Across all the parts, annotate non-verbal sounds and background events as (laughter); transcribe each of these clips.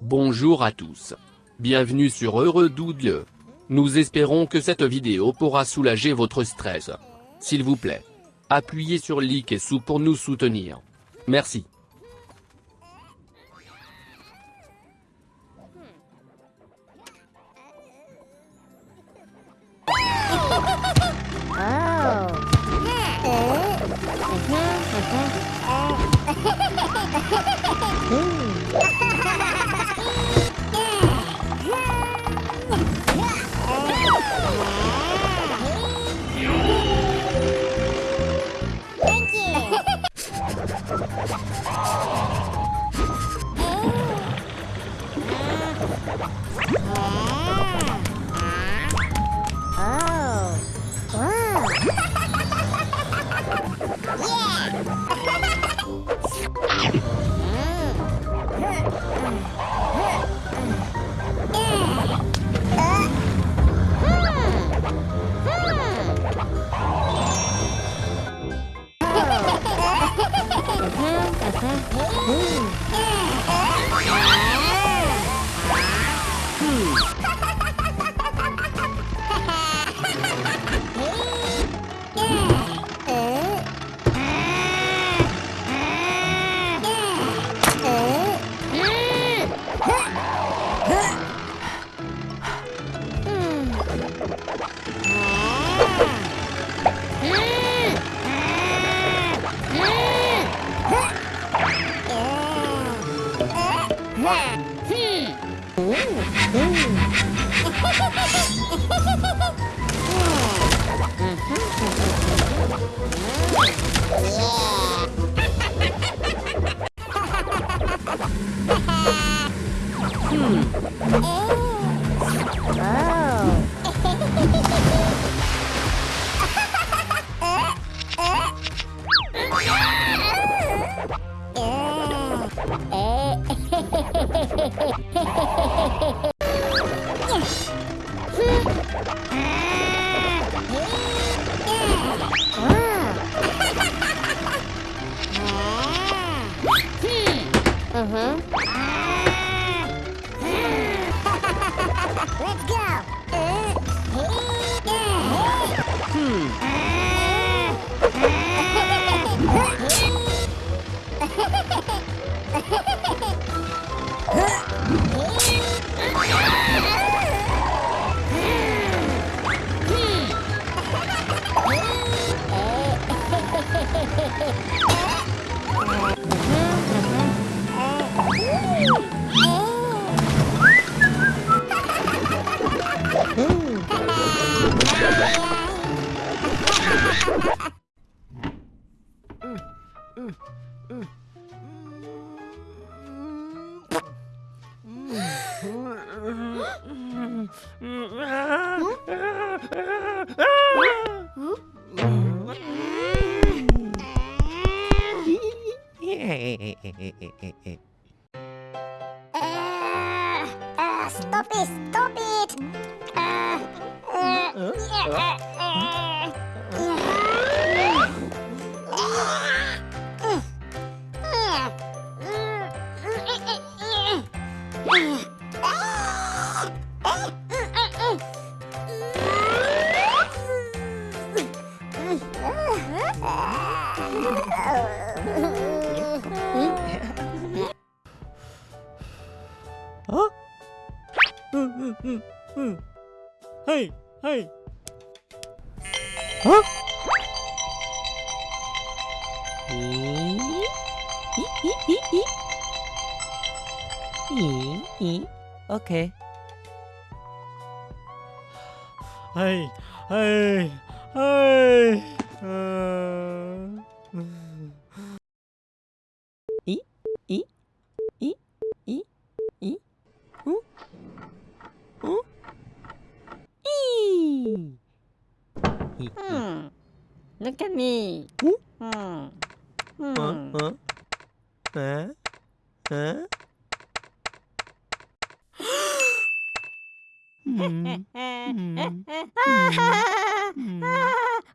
Bonjour à tous. Bienvenue sur Heureux Dieu. Nous espérons que cette vidéo pourra soulager votre stress. S'il vous plaît. Appuyez sur like et sous pour nous soutenir. Merci. Aww. Yeah. Hmm. (laughs) hmm. (laughs) (laughs) Eh, eh, eh, stop it, stop it! Uh, uh, yeah, uh. 어? 응, 응, 응, 헤이, 헤이. 어? 이이이이이이이 오케이. 헤이, 헤이, 헤이. 이? 이? 이? 이? 이? 어? 어? 이! 음. Look at me. 어? 음. 음. 어? 어? 에? 에? 음. 음. 음. 음. 음. 음. 음.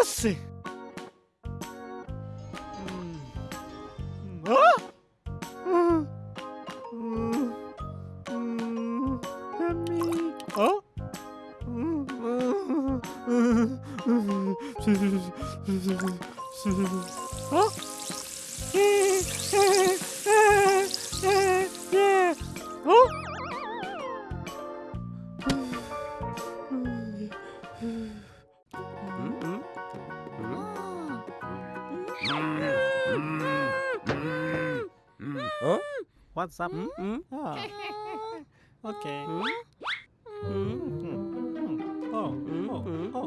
assim. Huh? Huh? What's up? Oh. Okay. Oh, oh, oh.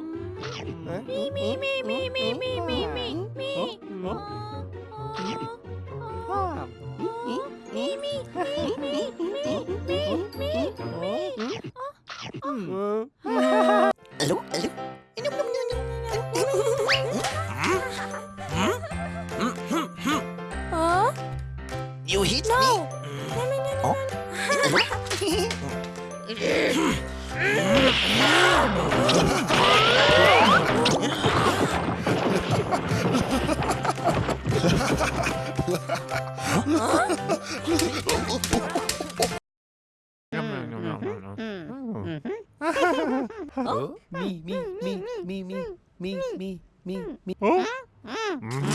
Me, me, me, me, me, me, me, me, me. Oh, oh, oh. hit no. me? No, no, no, oh. (laughs) oh. Me, me, me, me, me, me, me, me, me. Oh? Mm.